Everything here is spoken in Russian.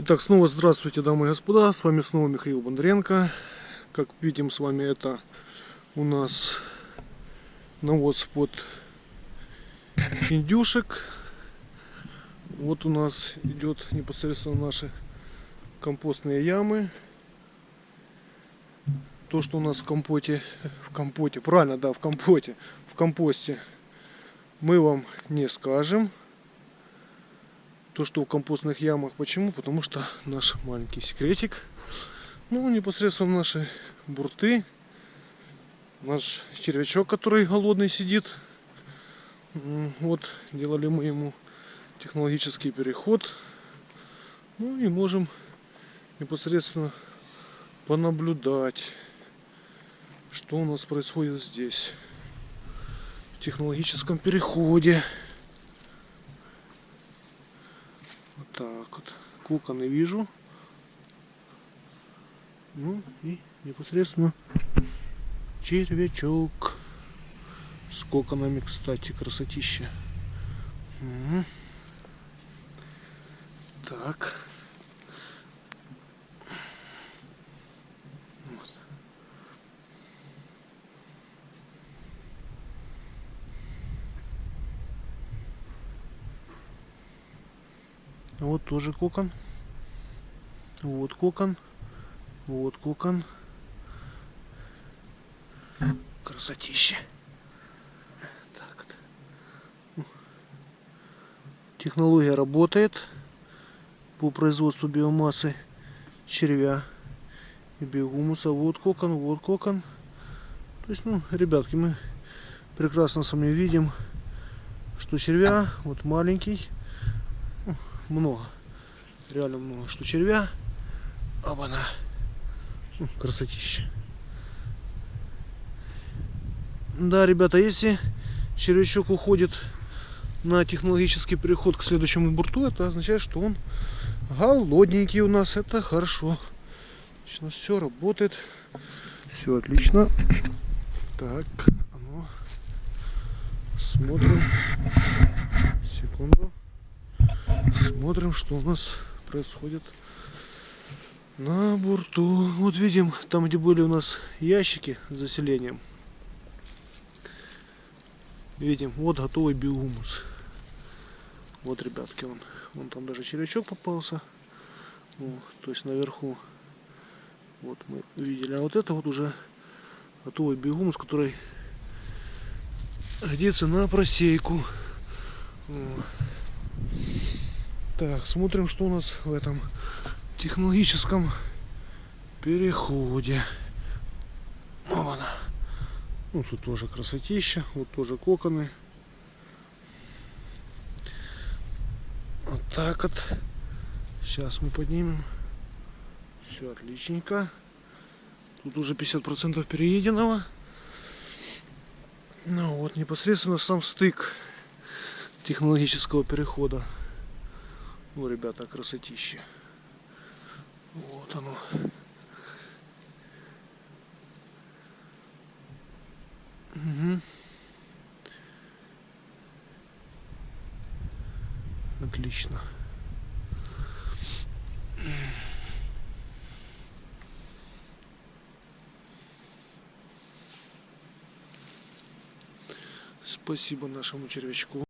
Итак, снова здравствуйте, дамы и господа. С вами снова Михаил Бондаренко. Как видим с вами, это у нас навоз под индюшек. Вот у нас идет непосредственно наши компостные ямы. То, что у нас в компоте, в компоте, правильно, да, в компоте, в компосте, мы вам не скажем то, что в компостных ямах. Почему? Потому что наш маленький секретик. Ну, непосредственно наши бурты. Наш червячок, который голодный сидит. Вот, делали мы ему технологический переход. Ну и можем непосредственно понаблюдать, что у нас происходит здесь. В технологическом переходе. Так вот. Коконы вижу. Ну и непосредственно червячок. С коконами, кстати, красотища. Угу. Так. Вот. Вот тоже кокон. Вот кокон. Вот кокон. Красотища. Так. Технология работает по производству биомассы червя и биогумуса. Вот кокон, вот кокон. То есть, ну, ребятки, мы прекрасно с вами видим, что червя вот маленький много. Реально много. Что червя. Оба-на. Ну, красотища. Да, ребята, если червячок уходит на технологический переход к следующему бурту, это означает, что он голодненький у нас. Это хорошо. Отлично, все работает. Все отлично. Так, ну, смотрим. Секунду. Смотрим, что у нас происходит на борту. Вот видим, там где были у нас ящики с заселением. Видим, вот готовый биогумус. Вот, ребятки, он, он там даже червячок попался. Вот, то есть наверху. Вот мы видели. А вот это вот уже готовый биогумус, который годится на просейку. Вот. Так, смотрим, что у нас в этом технологическом переходе. Вот она. Ну, тут тоже красотища, вот тоже коконы. Вот так вот. Сейчас мы поднимем. Все отличненько. Тут уже 50% перееденного. Ну вот непосредственно сам стык технологического перехода. Ну, ребята, красотища. Вот оно. Угу. Отлично. Спасибо нашему червячку.